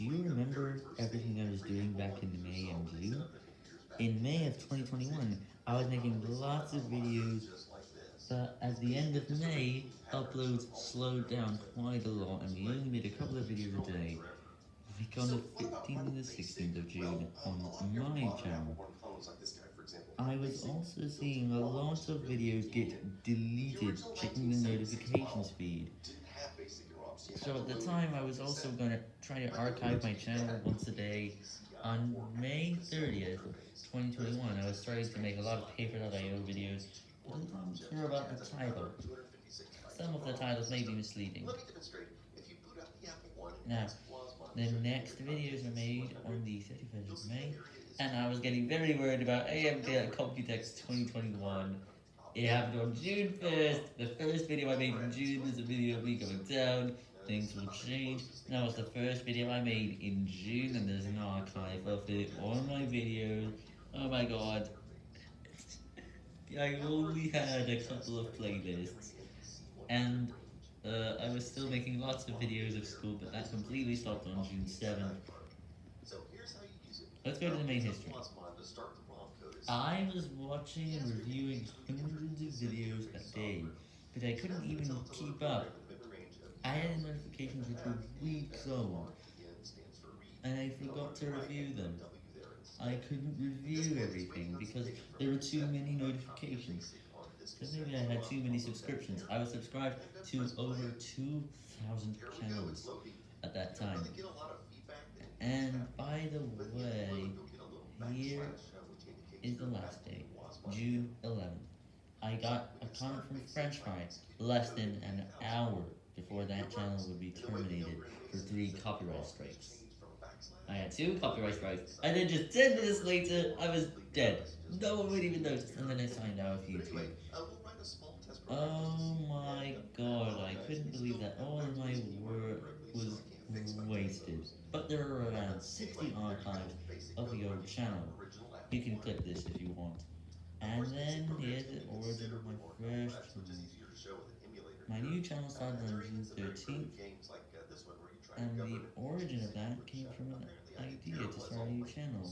Do you remember everything I was doing back in May and June? In May of 2021, I was making lots of videos, but at the end of May, uploads slowed down quite a lot, and we only made a couple of videos a day. Like on the 15th and the 16th of June on my channel. I was also seeing a lot of videos get deleted, checking the notifications feed. So at the time, I was also going to try to archive my channel once a day. On May 30th, 2021, I was starting to make a lot of paper.io videos, but I didn't care about the title. Some of the titles may be misleading. Now, the next videos are made on the 31st of May, and I was getting very worried about AMD at Computex 2021. It happened on June 1st. The first video I made in June was a video of me going down. Things will change. That was the first video I made in June, and there's an archive of it on my videos. Oh my god. I only had a couple of playlists, and uh, I was still making lots of videos of school, but that completely stopped on June 7th. Let's go to the main history. I was watching and reviewing hundreds of videos a day, but I couldn't even keep up. Notifications which were weeks long, and I forgot to review them. I couldn't review everything because there were too many notifications. Because maybe I had too many subscriptions. I was subscribed to over 2,000 channels at that time. And by the way, here is the last day, June 11th. I got a comment from French Fry less than an hour before that channel would be terminated for three copyright strikes. I had two copyright strikes, and then just 10 minutes later, I was dead. No one would even notice, and then I signed out of YouTube. Oh my god, I couldn't believe that all of my work was wasted. But there are around 60 archives of the old channel. You can click this if you want. And then here's the origin of my first. My new channel started on June 13th, and the origin of that came from an idea to start a new channel.